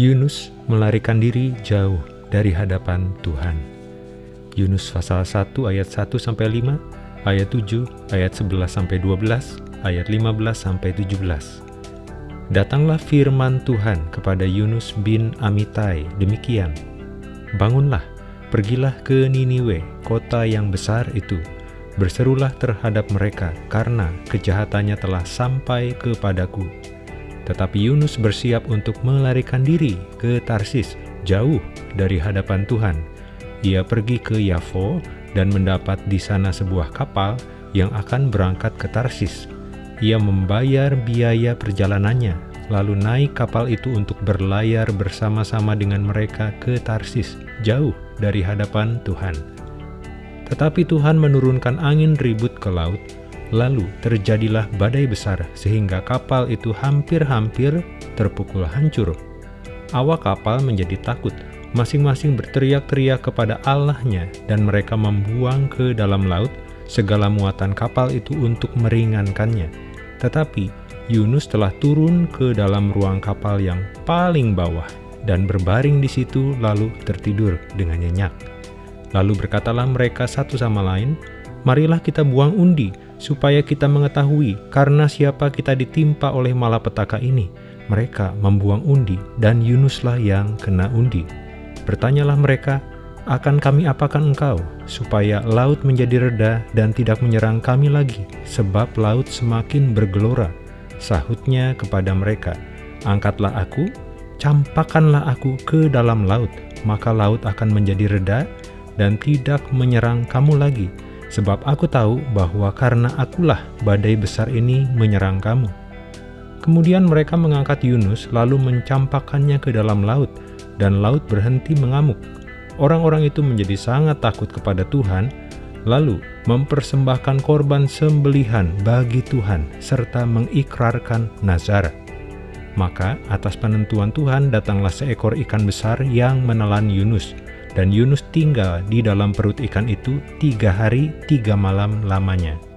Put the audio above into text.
Yunus melarikan diri jauh dari hadapan Tuhan. Yunus pasal 1 ayat 1 sampai 5, ayat 7, ayat 11 sampai 12, ayat 15 sampai 17. Datanglah firman Tuhan kepada Yunus bin Amitai demikian. Bangunlah, pergilah ke Niniwe, kota yang besar itu. Berserulah terhadap mereka karena kejahatannya telah sampai kepadaku tetapi Yunus bersiap untuk melarikan diri ke Tarsis, jauh dari hadapan Tuhan. Ia pergi ke Yafo dan mendapat di sana sebuah kapal yang akan berangkat ke Tarsis. Ia membayar biaya perjalanannya, lalu naik kapal itu untuk berlayar bersama-sama dengan mereka ke Tarsis, jauh dari hadapan Tuhan. Tetapi Tuhan menurunkan angin ribut ke laut, Lalu terjadilah badai besar sehingga kapal itu hampir-hampir terpukul hancur. Awak kapal menjadi takut, masing-masing berteriak-teriak kepada Allahnya dan mereka membuang ke dalam laut segala muatan kapal itu untuk meringankannya. Tetapi Yunus telah turun ke dalam ruang kapal yang paling bawah dan berbaring di situ lalu tertidur dengan nyenyak. Lalu berkatalah mereka satu sama lain, Marilah kita buang undi supaya kita mengetahui karena siapa kita ditimpa oleh malapetaka ini. Mereka membuang undi, dan Yunuslah yang kena undi. Bertanyalah mereka, akan kami apakan engkau, supaya laut menjadi reda dan tidak menyerang kami lagi, sebab laut semakin bergelora. Sahutnya kepada mereka, Angkatlah aku, campakkanlah aku ke dalam laut, maka laut akan menjadi reda dan tidak menyerang kamu lagi, sebab aku tahu bahwa karena akulah badai besar ini menyerang kamu. Kemudian mereka mengangkat Yunus lalu mencampakkannya ke dalam laut, dan laut berhenti mengamuk. Orang-orang itu menjadi sangat takut kepada Tuhan, lalu mempersembahkan korban sembelihan bagi Tuhan, serta mengikrarkan nazar. Maka atas penentuan Tuhan datanglah seekor ikan besar yang menelan Yunus, dan Yunus tinggal di dalam perut ikan itu tiga hari tiga malam lamanya.